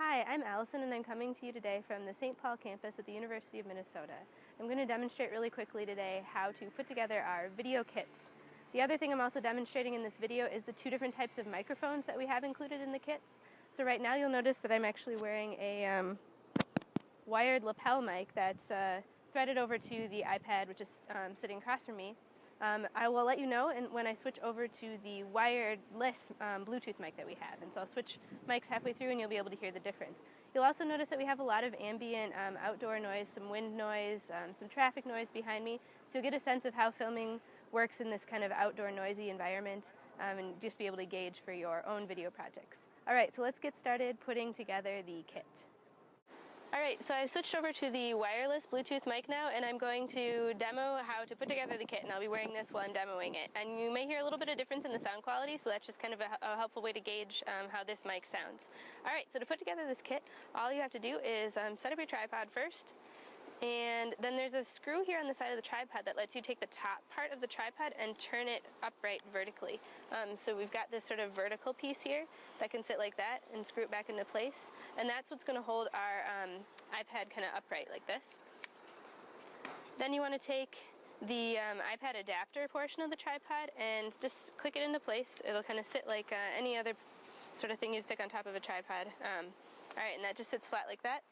Hi, I'm Allison and I'm coming to you today from the St. Paul campus at the University of Minnesota. I'm going to demonstrate really quickly today how to put together our video kits. The other thing I'm also demonstrating in this video is the two different types of microphones that we have included in the kits. So right now you'll notice that I'm actually wearing a um, wired lapel mic that's uh, threaded over to the iPad which is um, sitting across from me. Um, I will let you know and when I switch over to the wireless um, Bluetooth mic that we have. And so I'll switch mics halfway through and you'll be able to hear the difference. You'll also notice that we have a lot of ambient um, outdoor noise, some wind noise, um, some traffic noise behind me. So you'll get a sense of how filming works in this kind of outdoor noisy environment um, and just be able to gauge for your own video projects. All right, so let's get started putting together the kit. Alright, so I switched over to the wireless Bluetooth mic now and I'm going to demo how to put together the kit and I'll be wearing this while I'm demoing it. And you may hear a little bit of difference in the sound quality, so that's just kind of a, a helpful way to gauge um, how this mic sounds. Alright, so to put together this kit, all you have to do is um, set up your tripod first, and then there's a screw here on the side of the tripod that lets you take the top part of the tripod and turn it upright vertically. Um, so we've got this sort of vertical piece here that can sit like that and screw it back into place. And that's what's going to hold our um, iPad kind of upright like this. Then you want to take the um, iPad adapter portion of the tripod and just click it into place. It'll kind of sit like uh, any other sort of thing you stick on top of a tripod. Um, Alright, and that just sits flat like that.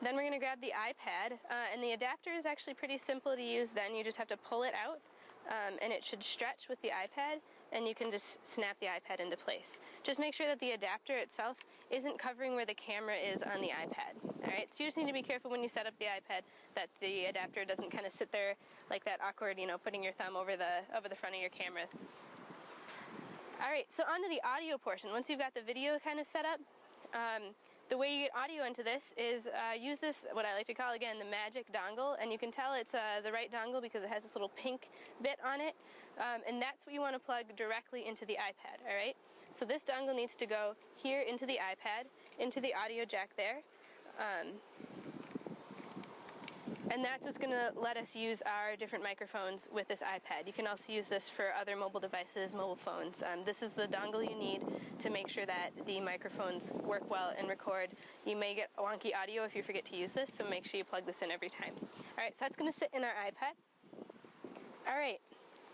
Then we're going to grab the iPad, uh, and the adapter is actually pretty simple to use then. You just have to pull it out, um, and it should stretch with the iPad, and you can just snap the iPad into place. Just make sure that the adapter itself isn't covering where the camera is on the iPad. Alright, so you just need to be careful when you set up the iPad that the adapter doesn't kind of sit there like that awkward, you know, putting your thumb over the, over the front of your camera. Alright, so on to the audio portion. Once you've got the video kind of set up, um, the way you get audio into this is uh, use this, what I like to call again, the magic dongle, and you can tell it's uh, the right dongle because it has this little pink bit on it, um, and that's what you want to plug directly into the iPad, alright? So this dongle needs to go here into the iPad, into the audio jack there, um, and that's what's going to let us use our different microphones with this iPad. You can also use this for other mobile devices, mobile phones. Um, this is the dongle you need to make sure that the microphones work well and record. You may get wonky audio if you forget to use this, so make sure you plug this in every time. Alright, so that's going to sit in our iPad. Alright,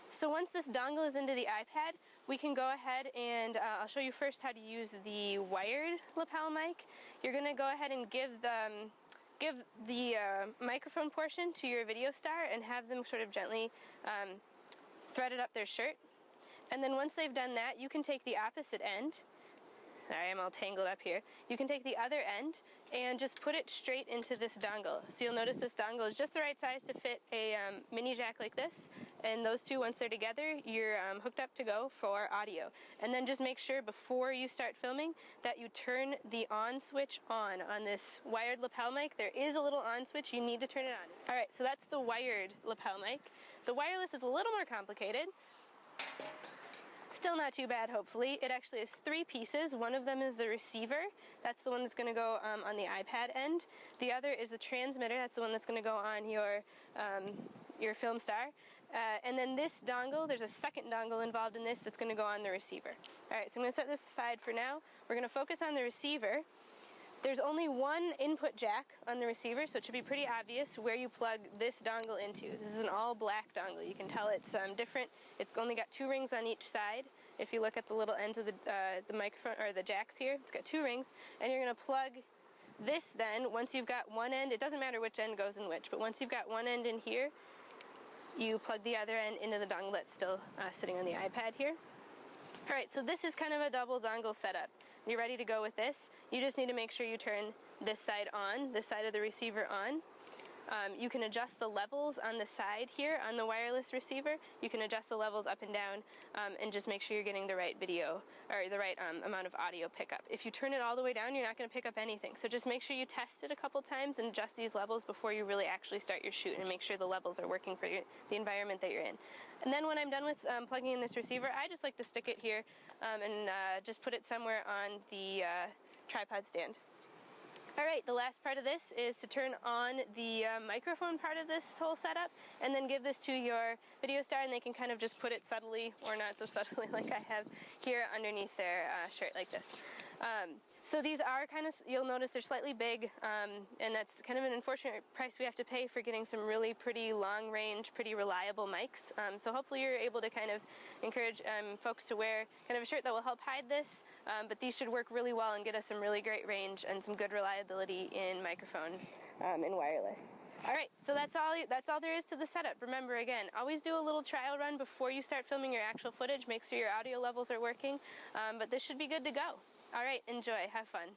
so once this dongle is into the iPad, we can go ahead and uh, I'll show you first how to use the wired lapel mic. You're going to go ahead and give them give the uh, microphone portion to your video star and have them sort of gently um, thread it up their shirt. And then once they've done that, you can take the opposite end I am all tangled up here. You can take the other end and just put it straight into this dongle. So you'll notice this dongle is just the right size to fit a um, mini jack like this. And those two, once they're together, you're um, hooked up to go for audio. And then just make sure before you start filming that you turn the on switch on on this wired lapel mic. There is a little on switch. You need to turn it on. All right, so that's the wired lapel mic. The wireless is a little more complicated. Still not too bad, hopefully. It actually has three pieces. One of them is the receiver. That's the one that's going to go um, on the iPad end. The other is the transmitter. That's the one that's going to go on your um, your film star. Uh, and then this dongle, there's a second dongle involved in this that's going to go on the receiver. Alright, so I'm going to set this aside for now. We're going to focus on the receiver. There's only one input jack on the receiver, so it should be pretty obvious where you plug this dongle into. This is an all black dongle. You can tell it's um, different. It's only got two rings on each side. If you look at the little ends of the, uh, the microphone, or the jacks here, it's got two rings. And you're going to plug this then, once you've got one end, it doesn't matter which end goes in which, but once you've got one end in here, you plug the other end into the dongle that's still uh, sitting on the iPad here. Alright, so this is kind of a double dongle setup. You're ready to go with this. You just need to make sure you turn this side on, this side of the receiver on, um, you can adjust the levels on the side here on the wireless receiver. You can adjust the levels up and down um, and just make sure you're getting the right video or the right um, amount of audio pickup. If you turn it all the way down, you're not going to pick up anything. So just make sure you test it a couple times and adjust these levels before you really actually start your shoot and make sure the levels are working for your, the environment that you're in. And then when I'm done with um, plugging in this receiver, I just like to stick it here um, and uh, just put it somewhere on the uh, tripod stand. Alright, the last part of this is to turn on the uh, microphone part of this whole setup and then give this to your video star and they can kind of just put it subtly or not so subtly like I have here underneath their uh, shirt like this. Um, So these are kind of, you'll notice they're slightly big, um, and that's kind of an unfortunate price we have to pay for getting some really pretty long range, pretty reliable mics. Um, so hopefully you're able to kind of encourage um, folks to wear kind of a shirt that will help hide this, um, but these should work really well and get us some really great range and some good reliability in microphone um, and wireless. All right, so that's all that's all there is to the setup. Remember again, always do a little trial run before you start filming your actual footage. Make sure your audio levels are working, um, but this should be good to go. All right, enjoy, have fun.